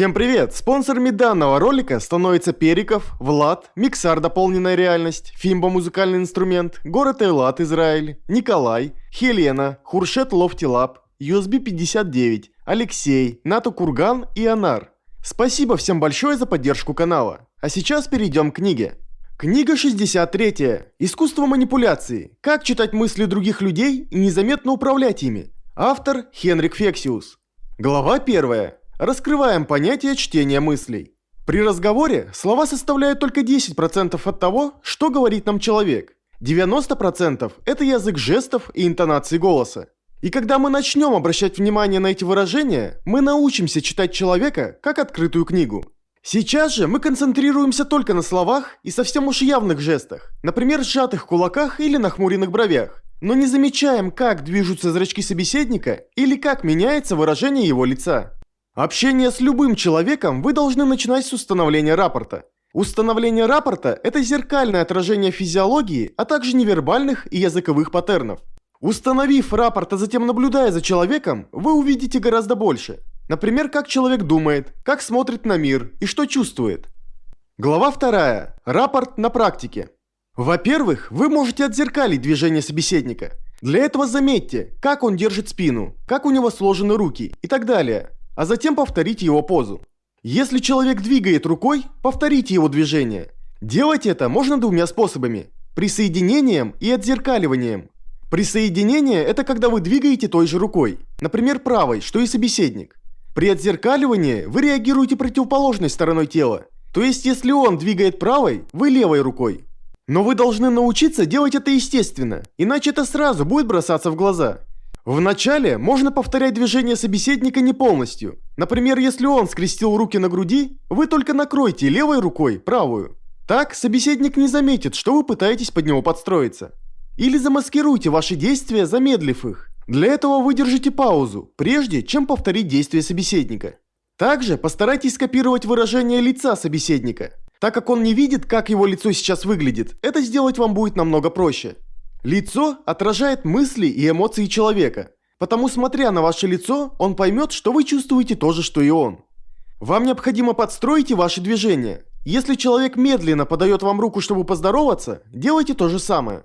Всем привет! Спонсорами данного ролика становятся Периков, Влад, MixAR Дополненная реальность, Фимба Музыкальный инструмент, Город Эйлат Израиль, Николай, Хелена, Хуршет Lofty Lab, USB 59, Алексей, НАТО Курган и Анар. Спасибо всем большое за поддержку канала. А сейчас перейдем к книге. Книга 63. Искусство манипуляции. Как читать мысли других людей и незаметно управлять ими. Автор Хенрик Фексеус. Глава 1. Раскрываем понятие чтения мыслей. При разговоре слова составляют только 10% от того, что говорит нам человек. 90% это язык жестов и интонации голоса. И когда мы начнем обращать внимание на эти выражения, мы научимся читать человека как открытую книгу. Сейчас же мы концентрируемся только на словах и совсем уж явных жестах, например, сжатых кулаках или нахмуренных бровях, но не замечаем, как движутся зрачки собеседника или как меняется выражение его лица. Общение с любым человеком вы должны начинать с установления рапорта. Установление рапорта – это зеркальное отражение физиологии, а также невербальных и языковых паттернов. Установив рапорт, а затем наблюдая за человеком, вы увидите гораздо больше. Например, как человек думает, как смотрит на мир и что чувствует. Глава 2. Рапорт на практике. Во-первых, вы можете отзеркалить движение собеседника. Для этого заметьте, как он держит спину, как у него сложены руки и так далее а затем повторите его позу. Если человек двигает рукой, повторите его движение. Делать это можно двумя способами – присоединением и отзеркаливанием. Присоединение – это когда вы двигаете той же рукой, например, правой, что и собеседник. При отзеркаливании вы реагируете противоположной стороной тела, то есть если он двигает правой, вы левой рукой. Но вы должны научиться делать это естественно, иначе это сразу будет бросаться в глаза. Вначале можно повторять движение собеседника не полностью. Например, если он скрестил руки на груди, вы только накройте левой рукой правую. Так собеседник не заметит, что вы пытаетесь под него подстроиться. Или замаскируйте ваши действия, замедлив их. Для этого выдержите паузу, прежде чем повторить действие собеседника. Также постарайтесь скопировать выражение лица собеседника. Так как он не видит, как его лицо сейчас выглядит, это сделать вам будет намного проще. Лицо отражает мысли и эмоции человека, потому смотря на ваше лицо, он поймет, что вы чувствуете то же, что и он. Вам необходимо подстроить ваши движения. Если человек медленно подает вам руку, чтобы поздороваться, делайте то же самое.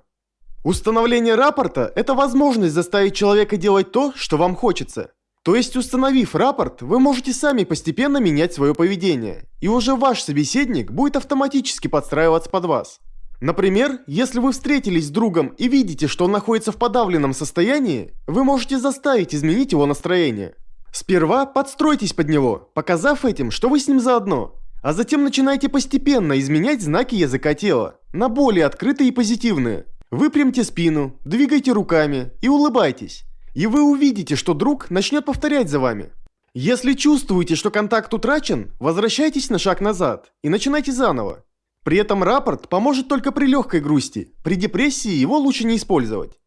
Установление рапорта – это возможность заставить человека делать то, что вам хочется. То есть, установив рапорт, вы можете сами постепенно менять свое поведение, и уже ваш собеседник будет автоматически подстраиваться под вас. Например, если вы встретились с другом и видите, что он находится в подавленном состоянии, вы можете заставить изменить его настроение. Сперва подстройтесь под него, показав этим, что вы с ним заодно, а затем начинайте постепенно изменять знаки языка тела на более открытые и позитивные. Выпрямьте спину, двигайте руками и улыбайтесь. И вы увидите, что друг начнет повторять за вами. Если чувствуете, что контакт утрачен, возвращайтесь на шаг назад и начинайте заново. При этом рапорт поможет только при легкой грусти, при депрессии его лучше не использовать.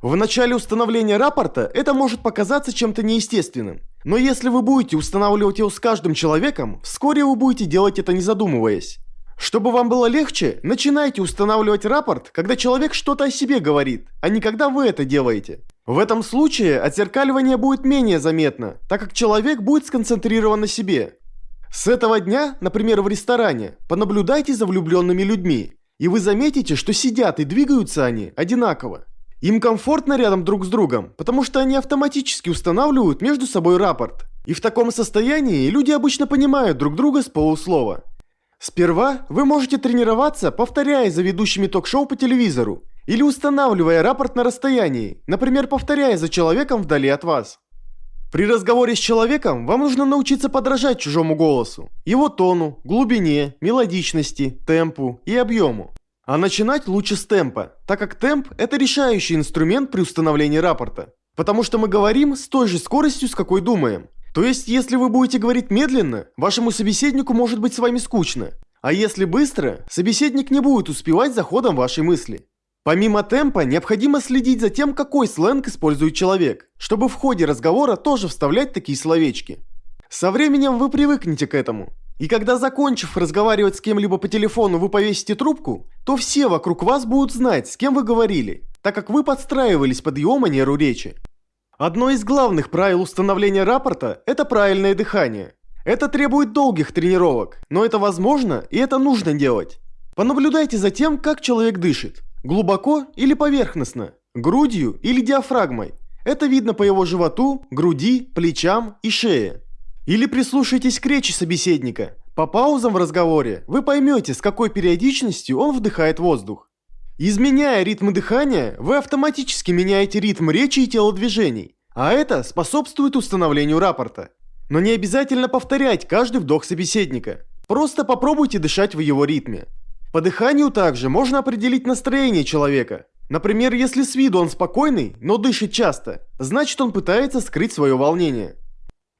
В начале установления рапорта это может показаться чем-то неестественным, но если вы будете устанавливать его с каждым человеком, вскоре вы будете делать это не задумываясь. Чтобы вам было легче, начинайте устанавливать рапорт, когда человек что-то о себе говорит, а не когда вы это делаете. В этом случае отзеркаливание будет менее заметно, так как человек будет сконцентрирован на себе. С этого дня, например, в ресторане, понаблюдайте за влюбленными людьми, и вы заметите, что сидят и двигаются они одинаково. Им комфортно рядом друг с другом, потому что они автоматически устанавливают между собой рапорт. И в таком состоянии люди обычно понимают друг друга с полуслова. Сперва вы можете тренироваться, повторяя за ведущими ток-шоу по телевизору, или устанавливая рапорт на расстоянии, например, повторяя за человеком вдали от вас. При разговоре с человеком вам нужно научиться подражать чужому голосу, его тону, глубине, мелодичности, темпу и объему. А начинать лучше с темпа, так как темп – это решающий инструмент при установлении рапорта. Потому что мы говорим с той же скоростью, с какой думаем. То есть, если вы будете говорить медленно, вашему собеседнику может быть с вами скучно. А если быстро, собеседник не будет успевать за ходом вашей мысли. Помимо темпа, необходимо следить за тем, какой сленг использует человек, чтобы в ходе разговора тоже вставлять такие словечки. Со временем вы привыкнете к этому. И когда закончив разговаривать с кем-либо по телефону вы повесите трубку, то все вокруг вас будут знать, с кем вы говорили, так как вы подстраивались под его манеру речи. Одно из главных правил установления рапорта – это правильное дыхание. Это требует долгих тренировок, но это возможно и это нужно делать. Понаблюдайте за тем, как человек дышит. Глубоко или поверхностно, грудью или диафрагмой. Это видно по его животу, груди, плечам и шее. Или прислушайтесь к речи собеседника. По паузам в разговоре вы поймете, с какой периодичностью он вдыхает воздух. Изменяя ритм дыхания, вы автоматически меняете ритм речи и телодвижений, а это способствует установлению рапорта. Но не обязательно повторять каждый вдох собеседника. Просто попробуйте дышать в его ритме. По дыханию также можно определить настроение человека. Например, если с виду он спокойный, но дышит часто, значит он пытается скрыть свое волнение.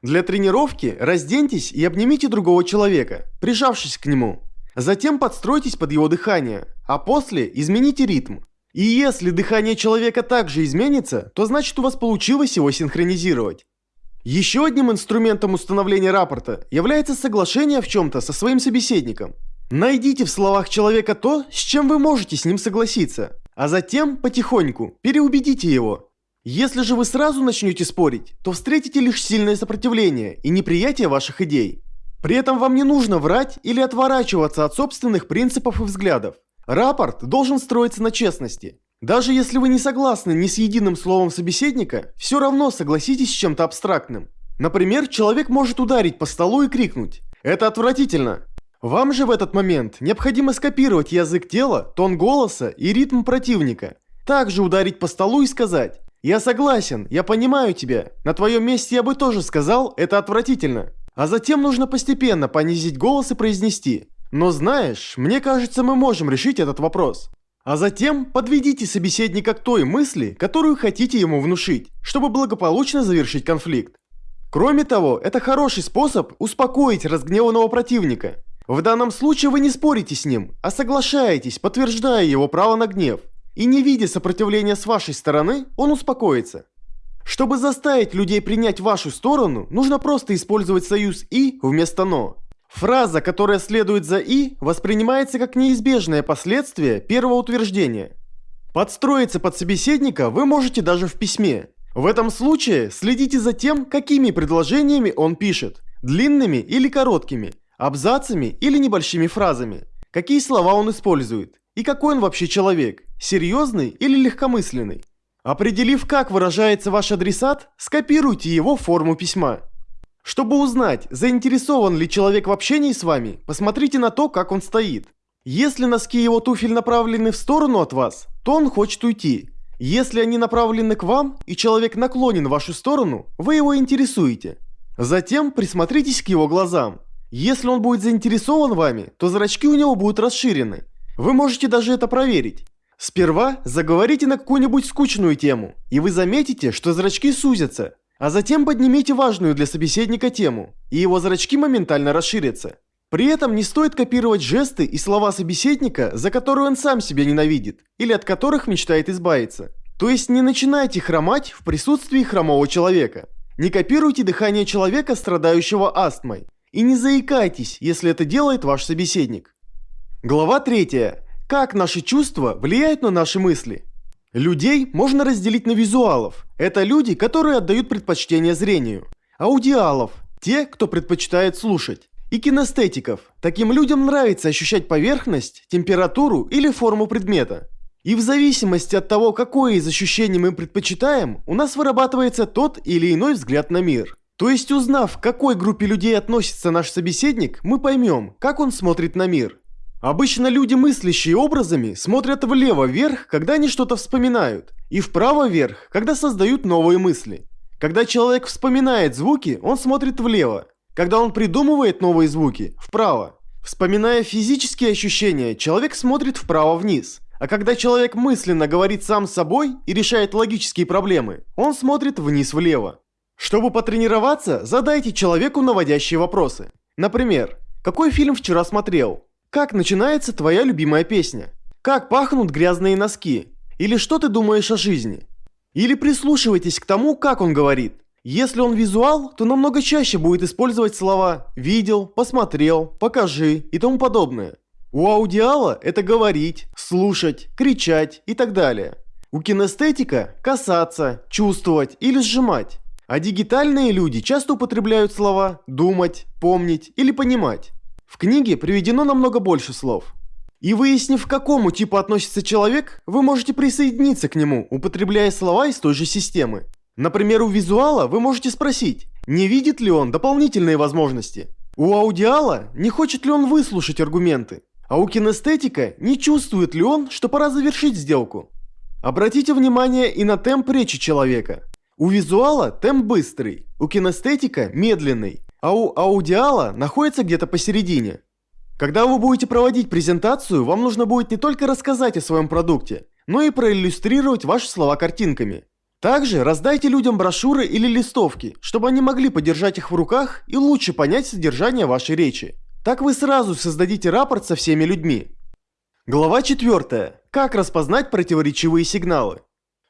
Для тренировки разденьтесь и обнимите другого человека, прижавшись к нему. Затем подстройтесь под его дыхание, а после измените ритм. И если дыхание человека также изменится, то значит у вас получилось его синхронизировать. Еще одним инструментом установления рапорта является соглашение в чем-то со своим собеседником. Найдите в словах человека то, с чем вы можете с ним согласиться, а затем потихоньку переубедите его. Если же вы сразу начнете спорить, то встретите лишь сильное сопротивление и неприятие ваших идей. При этом вам не нужно врать или отворачиваться от собственных принципов и взглядов. Рапорт должен строиться на честности. Даже если вы не согласны ни с единым словом собеседника, все равно согласитесь с чем-то абстрактным. Например, человек может ударить по столу и крикнуть «Это отвратительно!». Вам же в этот момент необходимо скопировать язык тела, тон голоса и ритм противника. Также ударить по столу и сказать «Я согласен, я понимаю тебя, на твоем месте я бы тоже сказал «Это отвратительно». А затем нужно постепенно понизить голос и произнести «Но знаешь, мне кажется, мы можем решить этот вопрос». А затем подведите собеседника к той мысли, которую хотите ему внушить, чтобы благополучно завершить конфликт. Кроме того, это хороший способ успокоить разгневанного противника. В данном случае вы не спорите с ним, а соглашаетесь, подтверждая его право на гнев. И не видя сопротивления с вашей стороны, он успокоится. Чтобы заставить людей принять вашу сторону, нужно просто использовать союз «и» вместо «но». Фраза, которая следует за «и», воспринимается как неизбежное последствие первого утверждения. Подстроиться под собеседника вы можете даже в письме. В этом случае следите за тем, какими предложениями он пишет. Длинными или короткими, абзацами или небольшими фразами. Какие слова он использует. И какой он вообще человек, серьезный или легкомысленный. Определив, как выражается ваш адресат, скопируйте его форму письма. Чтобы узнать, заинтересован ли человек в общении с вами, посмотрите на то, как он стоит. Если носки его туфель направлены в сторону от вас, то он хочет уйти. Если они направлены к вам, и человек наклонен в вашу сторону, вы его интересуете. Затем присмотритесь к его глазам. Если он будет заинтересован вами, то зрачки у него будут расширены. Вы можете даже это проверить. Сперва заговорите на какую-нибудь скучную тему, и вы заметите, что зрачки сузятся. А затем поднимите важную для собеседника тему, и его зрачки моментально расширятся. При этом не стоит копировать жесты и слова собеседника, за которые он сам себя ненавидит, или от которых мечтает избавиться. То есть не начинайте хромать в присутствии хромого человека. Не копируйте дыхание человека, страдающего астмой. И не заикайтесь, если это делает ваш собеседник. Глава 3. Как наши чувства влияют на наши мысли? Людей можно разделить на визуалов. Это люди, которые отдают предпочтение зрению. Аудиалов – те, кто предпочитает слушать. И кинестетиков. Таким людям нравится ощущать поверхность, температуру или форму предмета. И в зависимости от того, какое из ощущений мы предпочитаем, у нас вырабатывается тот или иной взгляд на мир. То есть узнав, к какой группе людей относится наш собеседник, мы поймем, как он смотрит на мир. Обычно люди, мыслящие образами, смотрят влево вверх, когда они что-то вспоминают, и вправо вверх, когда создают новые мысли. Когда человек вспоминает звуки, он смотрит влево. Когда он придумывает новые звуки – вправо. Вспоминая физические ощущения, человек смотрит вправо-вниз. А когда человек мысленно говорит сам с собой и решает логические проблемы, он смотрит вниз-влево. Чтобы потренироваться, задайте человеку наводящие вопросы. Например, какой фильм вчера смотрел? Как начинается твоя любимая песня? Как пахнут грязные носки? Или что ты думаешь о жизни? Или прислушивайтесь к тому, как он говорит. Если он визуал, то намного чаще будет использовать слова «видел», «посмотрел», «покажи» и тому подобное. У аудиала это говорить, слушать, кричать и так далее. У кинестетика – касаться, чувствовать или сжимать. А дигитальные люди часто употребляют слова «думать», «помнить» или «понимать». В книге приведено намного больше слов. И выяснив, к какому типу относится человек, вы можете присоединиться к нему, употребляя слова из той же системы. Например, у визуала вы можете спросить, не видит ли он дополнительные возможности. У аудиала не хочет ли он выслушать аргументы. А у кинестетика не чувствует ли он, что пора завершить сделку. Обратите внимание и на темп речи человека. У визуала темп быстрый, у кинестетика медленный, а у аудиала находится где-то посередине. Когда вы будете проводить презентацию, вам нужно будет не только рассказать о своем продукте, но и проиллюстрировать ваши слова картинками. Также раздайте людям брошюры или листовки, чтобы они могли подержать их в руках и лучше понять содержание вашей речи. Так вы сразу создадите рапорт со всеми людьми. Глава 4. Как распознать противоречивые сигналы?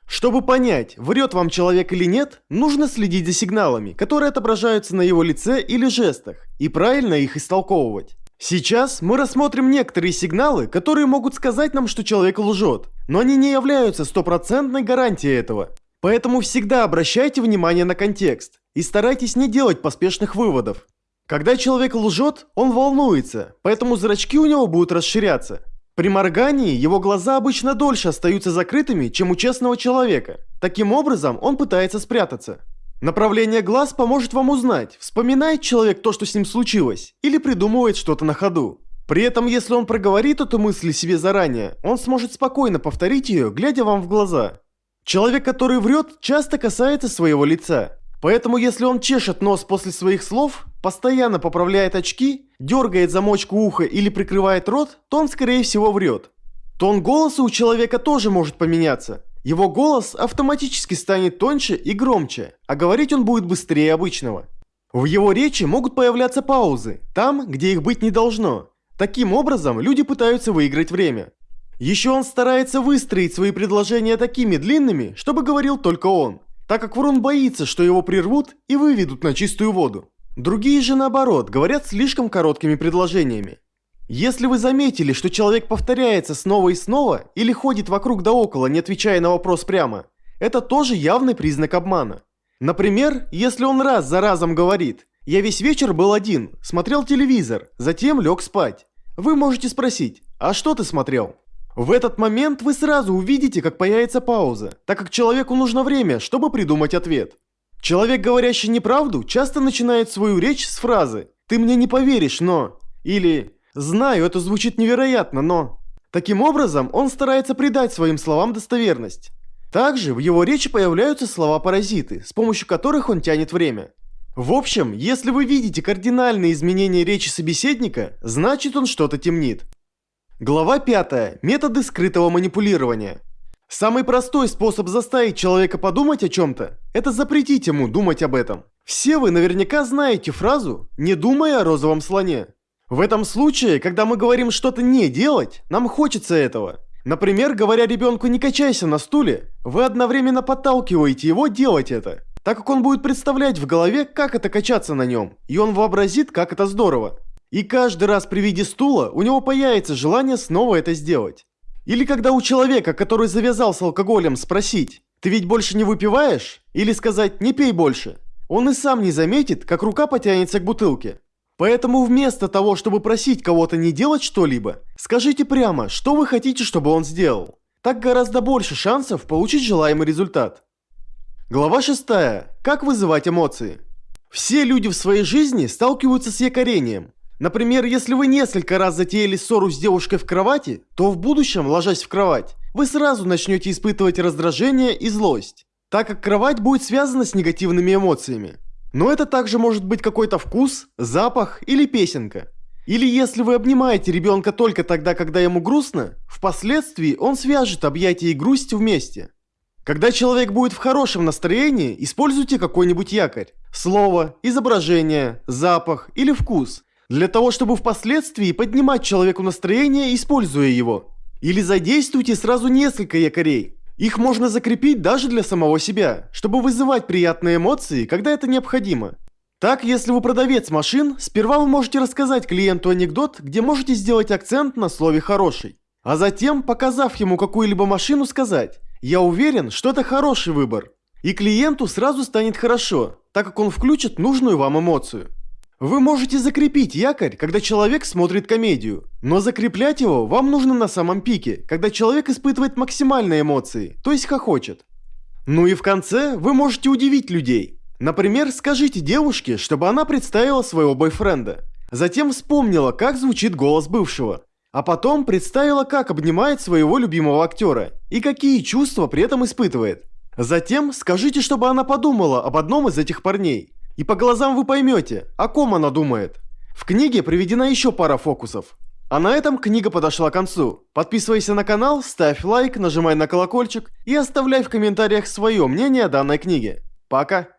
Чтобы понять, врет вам человек или нет, нужно следить за сигналами, которые отображаются на его лице или жестах, и правильно их истолковывать. Сейчас мы рассмотрим некоторые сигналы, которые могут сказать нам, что человек лжет, но они не являются стопроцентной гарантией этого. Поэтому всегда обращайте внимание на контекст и старайтесь не делать поспешных выводов. Когда человек лжет, он волнуется, поэтому зрачки у него будут расширяться. При моргании его глаза обычно дольше остаются закрытыми, чем у честного человека. Таким образом, он пытается спрятаться. Направление глаз поможет вам узнать, вспоминает человек то, что с ним случилось, или придумывает что-то на ходу. При этом, если он проговорит эту мысль себе заранее, он сможет спокойно повторить ее, глядя вам в глаза. Человек, который врет, часто касается своего лица. Поэтому, если он чешет нос после своих слов, постоянно поправляет очки, дергает замочку уха или прикрывает рот, то он, скорее всего, врет. Тон голоса у человека тоже может поменяться. Его голос автоматически станет тоньше и громче, а говорить он будет быстрее обычного. В его речи могут появляться паузы, там, где их быть не должно. Таким образом, люди пытаются выиграть время. Еще он старается выстроить свои предложения такими длинными, чтобы говорил только он, так как Врун боится, что его прервут и выведут на чистую воду. Другие же наоборот, говорят слишком короткими предложениями. Если вы заметили, что человек повторяется снова и снова или ходит вокруг да около, не отвечая на вопрос прямо, это тоже явный признак обмана. Например, если он раз за разом говорит «Я весь вечер был один, смотрел телевизор, затем лег спать». Вы можете спросить «А что ты смотрел?» В этот момент вы сразу увидите, как появится пауза, так как человеку нужно время, чтобы придумать ответ. Человек, говорящий неправду, часто начинает свою речь с фразы «Ты мне не поверишь, но…» или Знаю, это звучит невероятно, но... Таким образом, он старается придать своим словам достоверность. Также в его речи появляются слова-паразиты, с помощью которых он тянет время. В общем, если вы видите кардинальные изменения речи собеседника, значит он что-то темнит. Глава 5. Методы скрытого манипулирования. Самый простой способ заставить человека подумать о чем-то – это запретить ему думать об этом. Все вы наверняка знаете фразу «не думая о розовом слоне». В этом случае, когда мы говорим что-то не делать, нам хочется этого. Например, говоря ребенку «не качайся на стуле», вы одновременно подталкиваете его делать это, так как он будет представлять в голове, как это качаться на нем, и он вообразит, как это здорово. И каждый раз при виде стула у него появится желание снова это сделать. Или когда у человека, который завязал с алкоголем, спросить «ты ведь больше не выпиваешь?» или сказать «не пей больше», он и сам не заметит, как рука потянется к бутылке. Поэтому вместо того, чтобы просить кого-то не делать что-либо, скажите прямо, что вы хотите, чтобы он сделал. Так гораздо больше шансов получить желаемый результат. Глава 6. Как вызывать эмоции? Все люди в своей жизни сталкиваются с якорением. Например, если вы несколько раз затеяли ссору с девушкой в кровати, то в будущем, ложась в кровать, вы сразу начнете испытывать раздражение и злость, так как кровать будет связана с негативными эмоциями. Но это также может быть какой-то вкус, запах или песенка. Или если вы обнимаете ребенка только тогда, когда ему грустно, впоследствии он свяжет объятия и грусть вместе. Когда человек будет в хорошем настроении, используйте какой-нибудь якорь. Слово, изображение, запах или вкус. Для того, чтобы впоследствии поднимать человеку настроение, используя его. Или задействуйте сразу несколько якорей. Их можно закрепить даже для самого себя, чтобы вызывать приятные эмоции, когда это необходимо. Так, если вы продавец машин, сперва вы можете рассказать клиенту анекдот, где можете сделать акцент на слове «хороший». А затем, показав ему какую-либо машину, сказать «Я уверен, что это хороший выбор». И клиенту сразу станет хорошо, так как он включит нужную вам эмоцию. Вы можете закрепить якорь, когда человек смотрит комедию, но закреплять его вам нужно на самом пике, когда человек испытывает максимальные эмоции, то есть хохочет. Ну и в конце вы можете удивить людей. Например, скажите девушке, чтобы она представила своего бойфренда. Затем вспомнила, как звучит голос бывшего. А потом представила, как обнимает своего любимого актера и какие чувства при этом испытывает. Затем скажите, чтобы она подумала об одном из этих парней. И по глазам вы поймете, о ком она думает. В книге приведена еще пара фокусов. А на этом книга подошла к концу. Подписывайся на канал, ставь лайк, нажимай на колокольчик и оставляй в комментариях свое мнение о данной книге. Пока!